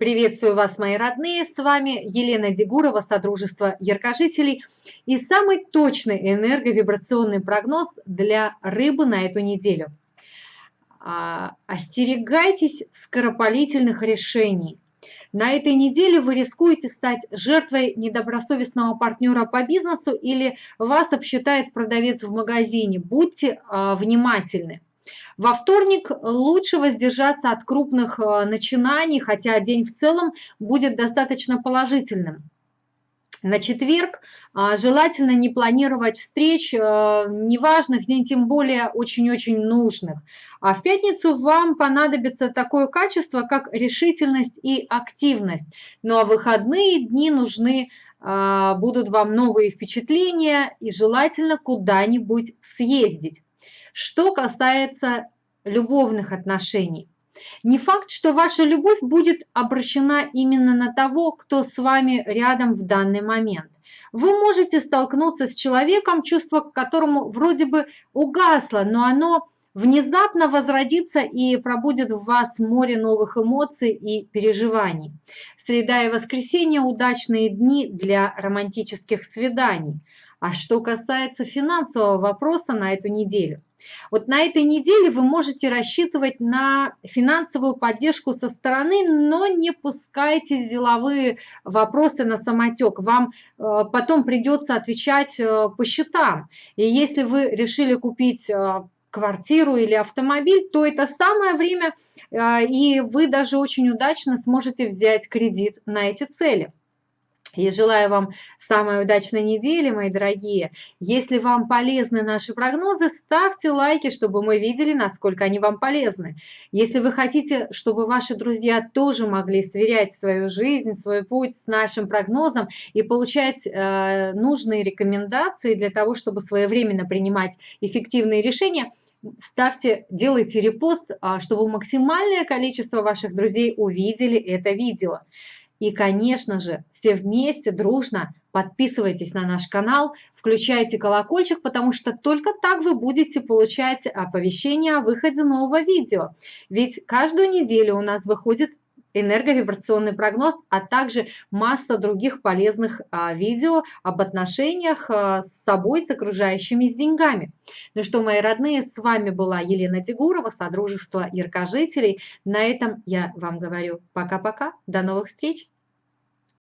Приветствую вас, мои родные! С вами Елена Дегурова, Содружество Яркожителей и самый точный энерговибрационный прогноз для рыбы на эту неделю. А, остерегайтесь скоропалительных решений. На этой неделе вы рискуете стать жертвой недобросовестного партнера по бизнесу или вас обсчитает продавец в магазине. Будьте а, внимательны. Во вторник лучше воздержаться от крупных э, начинаний, хотя день в целом будет достаточно положительным. На четверг а, желательно не планировать встреч, э, неважных, ни тем более очень-очень нужных. А в пятницу вам понадобится такое качество, как решительность и активность. Ну а выходные дни нужны а, будут вам новые впечатления и желательно куда-нибудь съездить. Что касается любовных отношений, не факт, что ваша любовь будет обращена именно на того, кто с вами рядом в данный момент. Вы можете столкнуться с человеком, чувство к которому вроде бы угасло, но оно внезапно возродится и пробудет в вас море новых эмоций и переживаний. Среда и воскресенье – удачные дни для романтических свиданий. А что касается финансового вопроса на эту неделю, вот на этой неделе вы можете рассчитывать на финансовую поддержку со стороны, но не пускайте деловые вопросы на самотек. Вам э, потом придется отвечать э, по счетам. И если вы решили купить э, квартиру или автомобиль, то это самое время, и вы даже очень удачно сможете взять кредит на эти цели. Я желаю вам самой удачной недели, мои дорогие. Если вам полезны наши прогнозы, ставьте лайки, чтобы мы видели, насколько они вам полезны. Если вы хотите, чтобы ваши друзья тоже могли сверять свою жизнь, свой путь с нашим прогнозом и получать э, нужные рекомендации для того, чтобы своевременно принимать эффективные решения, ставьте, делайте репост, а, чтобы максимальное количество ваших друзей увидели это видео. И, конечно же, все вместе, дружно подписывайтесь на наш канал, включайте колокольчик, потому что только так вы будете получать оповещения о выходе нового видео. Ведь каждую неделю у нас выходит энерговибрационный прогноз, а также масса других полезных а, видео об отношениях а, с собой, с окружающими, с деньгами. Ну что, мои родные, с вами была Елена Дегурова, Содружество Яркожителей. На этом я вам говорю пока-пока, до новых встреч!